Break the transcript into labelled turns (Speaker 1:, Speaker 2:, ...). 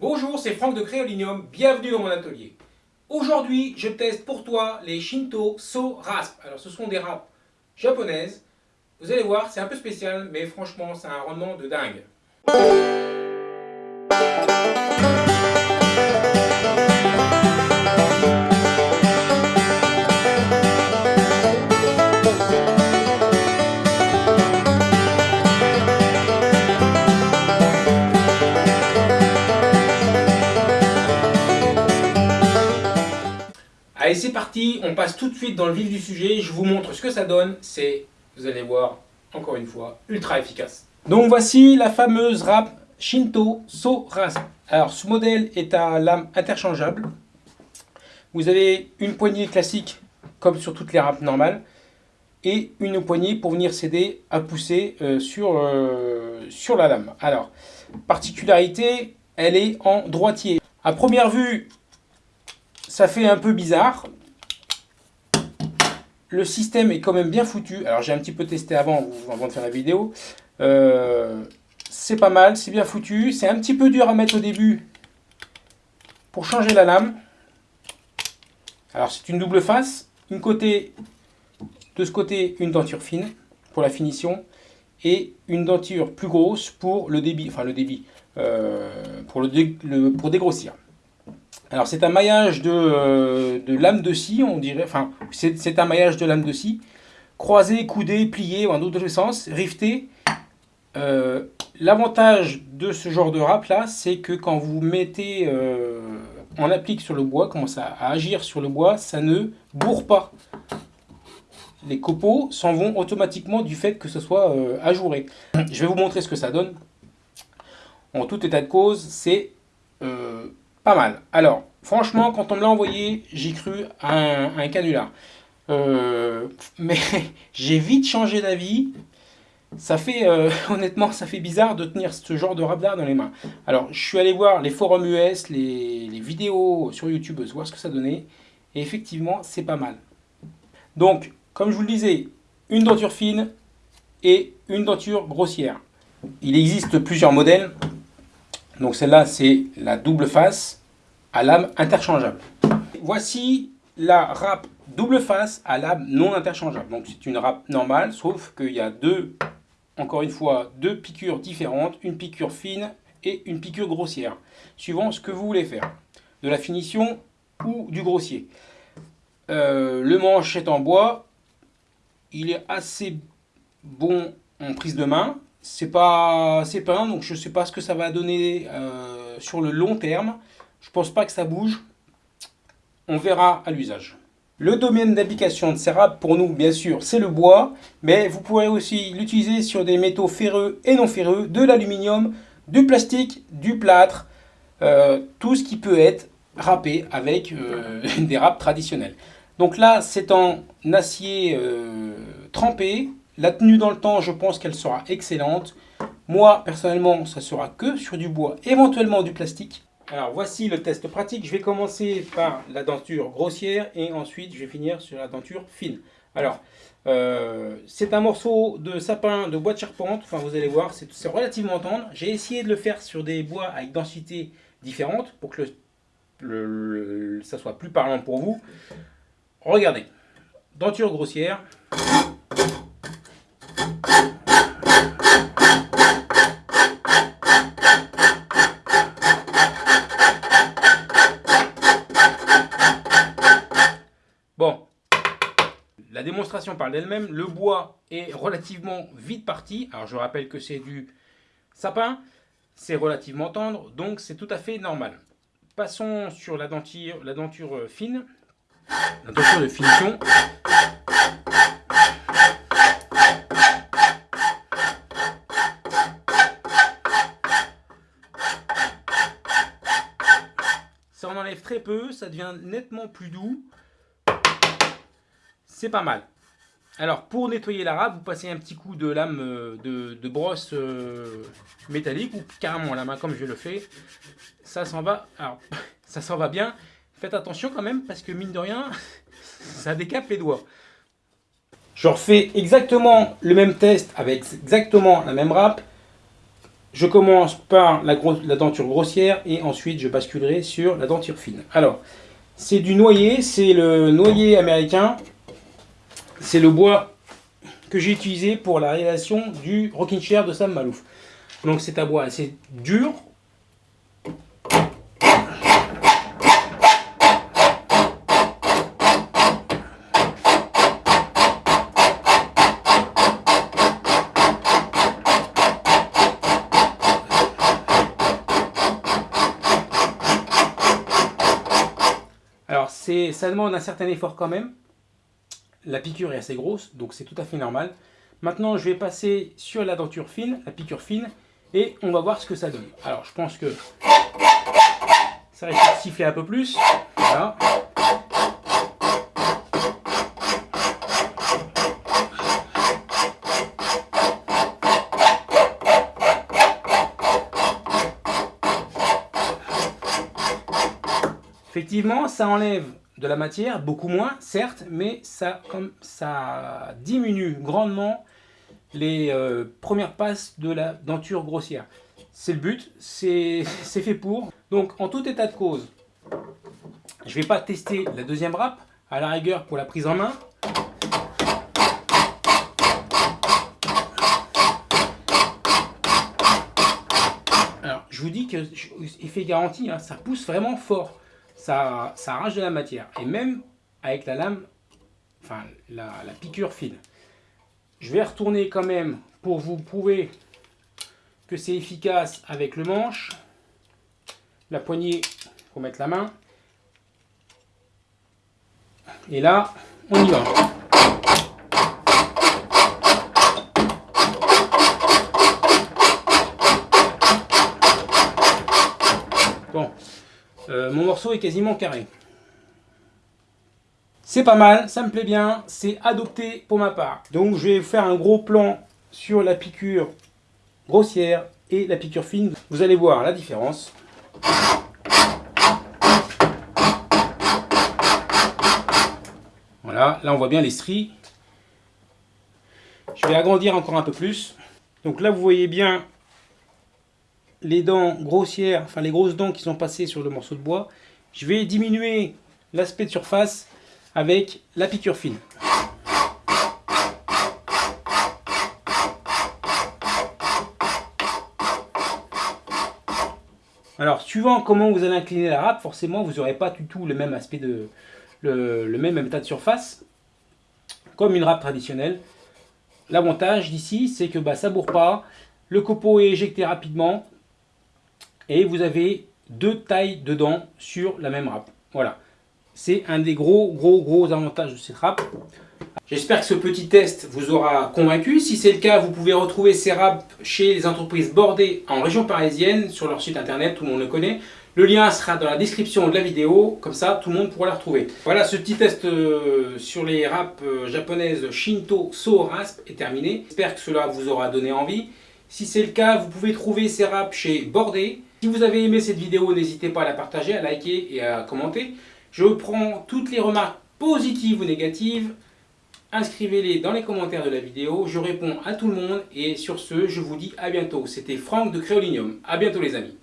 Speaker 1: Bonjour, c'est Franck de Créolinium, bienvenue dans mon atelier. Aujourd'hui, je teste pour toi les Shinto So Rasp. Alors, ce sont des râpes japonaises. Vous allez voir, c'est un peu spécial, mais franchement, c'est un rendement de dingue. Allez, c'est parti, on passe tout de suite dans le vif du sujet, je vous montre ce que ça donne, c'est, vous allez voir, encore une fois, ultra efficace. Donc voici la fameuse râpe Shinto So Rasp. Alors ce modèle est à lame interchangeable. Vous avez une poignée classique, comme sur toutes les râpes normales, et une poignée pour venir s'aider à pousser euh, sur, euh, sur la lame. Alors, particularité, elle est en droitier. À première vue, ça fait un peu bizarre. Le système est quand même bien foutu. Alors j'ai un petit peu testé avant, avant de faire la vidéo. Euh, c'est pas mal, c'est bien foutu. C'est un petit peu dur à mettre au début pour changer la lame. Alors c'est une double face. Une côté, de ce côté, une denture fine pour la finition et une denture plus grosse pour le débit, enfin le débit, euh, pour, le, pour dégrossir. Alors c'est un maillage de, euh, de, lame de scie, on dirait, enfin c'est un maillage de lame de scie, croisé, coudé, plié, en d'autres sens, rifté. Euh, l'avantage de ce genre de râpe là, c'est que quand vous mettez, euh, on applique sur le bois, commence à, à, agir sur le bois, ça ne bourre pas. Les copeaux s'en vont automatiquement du fait que ce soit ajouré. Je vais vous montrer ce que ça donne. En tout état de cause, c'est pas mal. Alors, franchement, quand on me l'a envoyé, j'ai cru à un, canular. Euh, mais j'ai vite changé d'avis. Ça fait, euh, honnêtement, ça fait bizarre de tenir ce genre de radar dans les mains. Alors, je suis allé voir les forums US, les, les vidéos sur YouTube, voir ce que ça donnait. Et effectivement, c'est pas mal. Donc, comme je vous le disais, une denture fine et une denture grossière. Il existe plusieurs modèles. Donc celle-là, c'est la double face à lame interchangeable. Voici la râpe double face à lame non interchangeable. Donc c'est une râpe normale, sauf qu'il y a deux, encore une fois, deux piqûres différentes, une piqûre fine et une piqûre grossière, suivant ce que vous voulez faire, de la finition ou du grossier. Euh, le manche est en bois, il est assez bon en prise de main, c'est pas c'est peint donc je sais pas ce que ça va donner euh, sur le long terme. Je pense pas que ça bouge. On verra à l'usage. Le domaine d'application de ces râpes pour nous bien sûr c'est le bois mais vous pourrez aussi l'utiliser sur des métaux ferreux et non ferreux de l'aluminium du plastique du plâtre euh, tout ce qui peut être râpé avec euh, des râpes traditionnelles. Donc là c'est en acier trempé la tenue dans le temps, je pense qu'elle sera excellente. Moi, personnellement, ça sera que sur du bois, éventuellement du plastique. Alors, voici le test pratique. Je vais commencer par la denture grossière et ensuite, je vais finir sur la denture fine. Alors, euh, c'est un morceau de sapin de bois de charpente. Enfin, vous allez voir, c'est relativement tendre. J'ai essayé de le faire sur des bois avec densité différente pour que ça soit plus parlant pour vous. Regardez, denture grossière. Bon, la démonstration parle d'elle-même. Le bois est relativement vite parti. Alors je rappelle que c'est du sapin. C'est relativement tendre, donc c'est tout à fait normal. Passons sur la denture, la denture fine, la denture de finition. Ça en enlève très peu, ça devient nettement plus doux c'est pas mal. Alors pour nettoyer la râpe, vous passez un petit coup de lame euh, de, brosse euh, métallique ou carrément la main comme je le fais. Ça s'en va, alors ça s'en va bien. Faites attention quand même parce que mine de rien, ça décape les doigts. Je refais exactement le même test avec exactement la même râpe. Je commence par la, la, denture grossière et ensuite je basculerai sur la denture fine. Alors, c'est du noyer, c'est le noyer américain. C'est le bois que j'ai utilisé pour la réalisation du rocking chair de Sam Malouf. Donc c'est un bois assez dur, ça demande un certain effort quand même. La piqûre est assez grosse, donc c'est tout à fait normal. Maintenant, je vais passer sur la denture fine, la piqûre fine, et on va voir ce que ça donne. Alors, je pense que ça risque de siffler un peu plus. Effectivement, ça enlève de la matière, beaucoup moins, certes, mais ça, comme, ça diminue grandement les euh, premières passes de la denture grossière. C'est le but, c'est fait pour. Donc, en tout état de cause, je ne vais pas tester la deuxième râpe, à la rigueur pour la prise en main. Alors, je vous dis que, effet garanti, hein, ça pousse vraiment fort ça, arrache de la matière. Et même avec la lame, enfin la, piqûre fine. Je vais retourner quand même pour vous prouver que c'est efficace avec le manche. La poignée, faut mettre la main. Et là, on y va. Bon, euh, mon morceau est quasiment carré. C'est pas mal, ça me plaît bien, c'est adopté pour ma part. Donc je vais faire un gros plan sur la piqûre grossière et la piqûre fine. Vous allez voir la différence. Voilà, là on voit bien les stries. Je vais agrandir encore un peu plus. Donc là vous voyez bien les dents grossières, enfin les grosses dents qui sont passées sur le morceau de bois, je vais diminuer l'aspect de surface avec la piqûre fine. Alors, suivant comment vous allez incliner la râpe, forcément, vous n'aurez pas du tout le même aspect de... le, même état de surface, comme une râpe traditionnelle. L'avantage d'ici, c'est que bah, ça ne bourre pas, le copeau est éjecté rapidement, et vous avez deux tailles de dents sur la même râpe. Voilà. C'est un des gros, gros, gros avantages de cette râpe. J'espère que ce petit test vous aura convaincu. Si c'est le cas, vous pouvez retrouver ces râpes chez les entreprises bordées en région parisienne, sur leur site internet, tout le monde le connaît. Le lien sera dans la description de la vidéo, comme ça tout le monde pourra la retrouver. Voilà, ce petit test euh, sur les râpes euh, japonaises Shinto So Rasp est terminé. J'espère que cela vous aura donné envie. Si c'est le cas, vous pouvez trouver ces râpes chez Bordé. Si vous avez aimé cette vidéo, n'hésitez pas à la partager, à liker et à commenter. Je prends toutes les remarques positives ou négatives. Inscrivez-les dans les commentaires de la vidéo. Je réponds à tout le monde. Et sur ce, je vous dis à bientôt. C'était Franck de Créolinium. À bientôt les amis.